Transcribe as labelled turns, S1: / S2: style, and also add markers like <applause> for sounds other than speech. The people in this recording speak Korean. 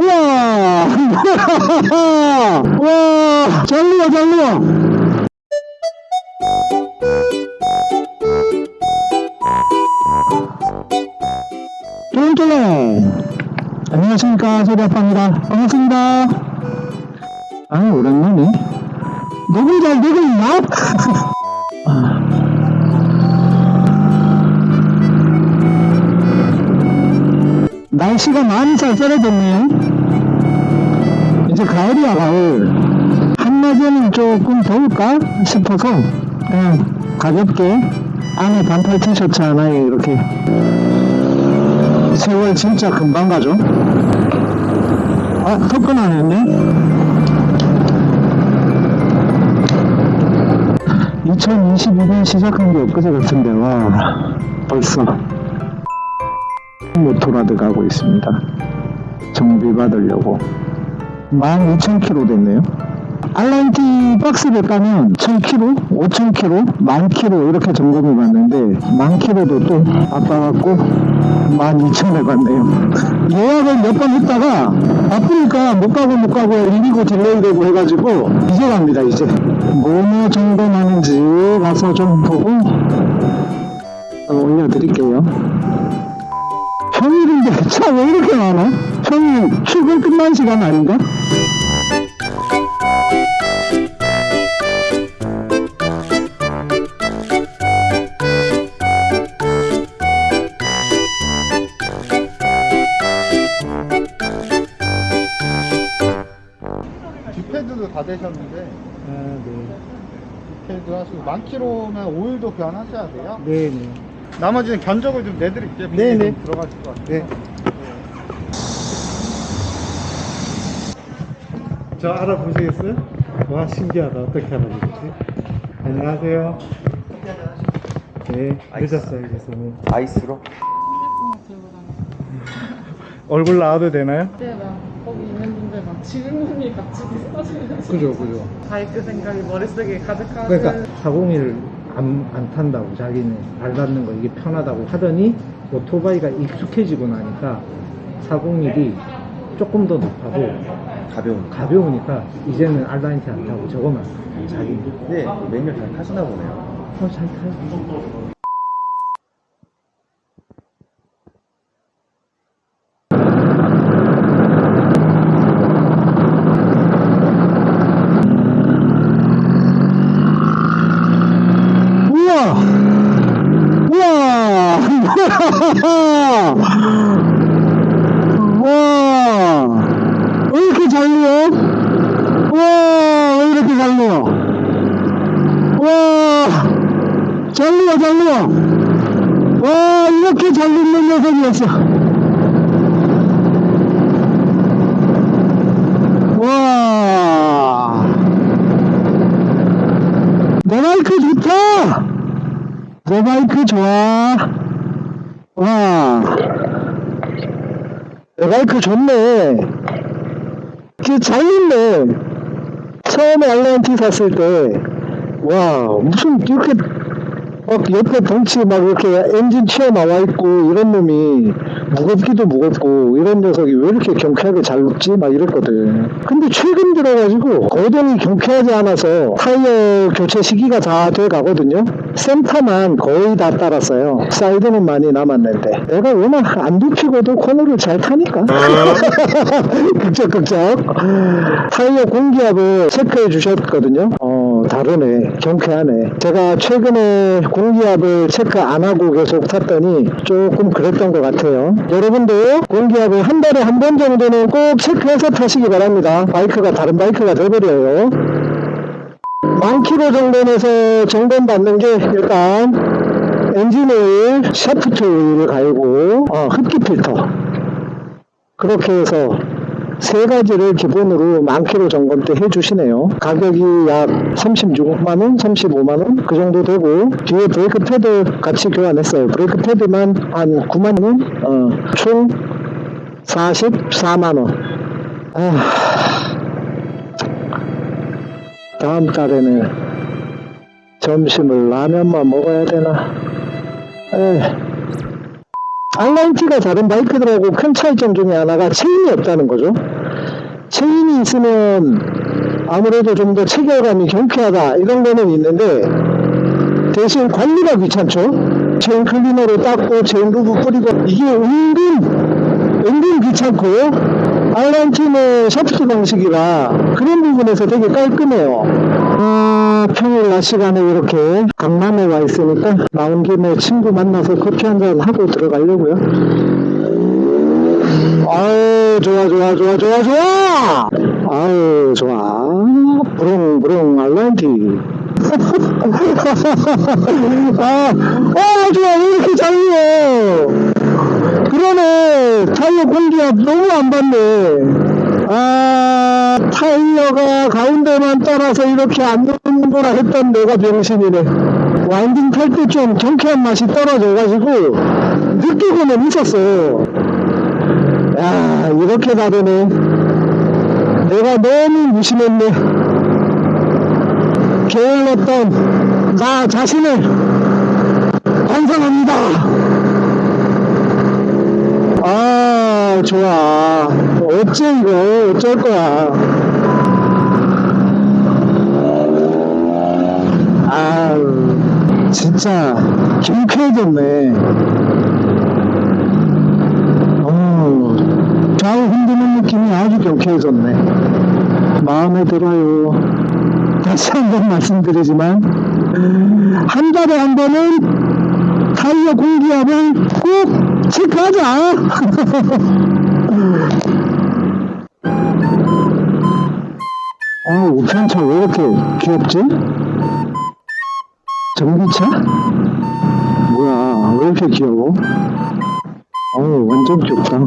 S1: 우와! 와! 잘리워 잘리워 쫄쫄래 안녕하십니까 소리아빠입니다. 반갑습니다. 아 오랜만에 녹음 잘 되고 있나? <laughs> 날씨가 많이 쌀쌀해졌네요. 이제 가을이야 가을 한낮에는 조금 더울까 싶어서 그냥 가볍게 안에 반팔 티셔츠 하나에 이렇게. 세월 진짜 금방 가죠. 아 접근 안 했네. 2022년 시작한 게 엊그제 같은데 와 벌써 Motorrad 가고 있습니다. 정비 받으려고. 12,000km 됐네요. R nineT 박스를 까면 1000km, 5000km, 10,000km 이렇게 점검해 봤는데 10,000km도 또 바빠갖고 12,000을 갔네요. 예약을 몇 번 했다가 바쁘니까 못 가고 못 가고 밀리고 delay 되고 해가지고 이제 갑니다 이제. 뭐뭐 나는지 가서 좀 보고 어, 올려드릴게요 평일인데 차왜 이렇게 많아? 평일 출근 끝난 시간 아닌가?
S2: 뒷패드도 다 되셨는데
S1: 아,
S2: 뒷패드 하시고 만 킬로면 오일도 교환하셔야 돼요
S1: 네. 네네.
S2: 나머지는 견적을 좀 내드릴게요
S1: 네, 네.
S2: 좀 들어가실 것 같아요
S1: 네. 저 알아보시겠어요? 와, 신기하다. 어떻게 알아보시지? 안녕하세요. 네, 늦었어요, 죄송해요.
S3: 아이스로? <laughs>
S1: 얼굴 나와도 되나요?
S4: 그때 막 거기 있는 분들 막 질문이 같이 비슷하시는
S1: 그죠, 그죠.
S4: 바이크 생각이 머릿속에 가득하는
S1: 그러니까 401 안, 안 탄다고 자기는 발 닿는 거 이게 편하다고 하더니 오토바이가 익숙해지고 나니까 401이 조금 더 높하고
S3: 가벼운
S1: 가벼우니까 이제는 알라인티 안 타고 저거만. 자기는
S3: 근데 매뉴얼 잘 타시나 보네요.
S1: 어, 잘 타요. 우와! 우 와! 왜 이렇게 잘 리어? 우와! 왜 이렇게 잘 리어? 와, 잘 리어, 잘 리어. 와, 이렇게 잘 리는 녀석이었어. 와, 내 마이크 좋다. 내 마이크 좋아. 와, 내 마이크 좋네. 그잘 있네. 처음에 알라인 티 샀을 때, 와, 무슨 이렇게 막 옆에 덩치 막 이렇게 엔진 튀어나와 있고 이런 놈이 무겁기도 무겁고 이런 녀석이 왜 이렇게 경쾌하게 잘 눕지? 막 이랬거든. 근데 최근 들어가지고 거동이 경쾌하지 않아서 타이어 교체 시기가 다 돼 가거든요. 센터만 거의 다 따랐어요. 사이드는 많이 남았는데 내가 워낙 안 눕히고도 코너를 잘 타니까 <laughs> <laughs> 긁적긁적 타이어 공기압을 체크해 주셨거든요. 어 다르네 경쾌하네. 제가 최근에 공기압을 체크 안 하고 계속 탔더니 조금 그랬던 것 같아요. 여러분도 공기압을 한 달에 한 번 정도는 꼭 체크해서 타시기 바랍니다. 바이크가 다른 바이크가 돼버려요. 만 킬로 정도 돼서 점검 받는 게 일단 엔진 오일, 샤프트 오일을 갈고 어, 흡기 필터 그렇게 해서 세 가지를 기본으로 만 킬로 점검 때 해주시네요. 가격이 약 36만원, 35만원 그 정도 되고 뒤에 브레이크 패드 같이 교환했어요. 브레이크 패드만 한 9만원, 어, 총 44만원. 아, 다음 달에는 점심을 라면만 먹어야 되나? 에 R90가 다른 바이크들하고 큰 차이점 중에 하나가 체인이 없다는 거죠. 체인이 있으면 아무래도 좀 더 직결감이 경쾌하다 이런 거는 있는데 대신 관리가 귀찮죠. 체인 클리너로 닦고 체인 lube 뿌리고 이게 은근 은근 귀찮고 R90는 샤프트 방식이라 그런 부분에서 되게 깔끔해요. 어, 평일 낮 시간에 이렇게 강남에 와 있으니까 나온 김에 친구 만나서 커피 한 잔 하고 들어가려고요. 아유 좋아 좋아 좋아 좋아 좋아! 아유 좋아. 부릉부릉 알란티. <laughs> 아, 아 좋아. 왜 이렇게 잘려 그러네. 타이어 공기압 너무 안 받네. 아 타이어가 가운데만 따라서 이렇게 안 놓는구나 했던 내가 병신이네. 와인딩 탈 때 좀 경쾌한 맛이 떨어져가지고 느끼고는 있었어 야 이렇게 다르네. 내가 너무 무심했네. 게을렀던 나 자신을 반성합니다. 아 좋아. 어째 이거? 어쩔 거야 아 진짜 경쾌해졌네 어, 좌우 흔드는 느낌이 아주 경쾌해졌네. 마음에 들어요. 다시 한 번 말씀드리지만, 한 달에 한 번은 타이어 공기압을 꼭 체크하자! <laughs> 어, 우편차 왜 이렇게 귀엽지? 전기차? 뭐야, 왜 이렇게 귀여워? 어우, 완전 귀엽다.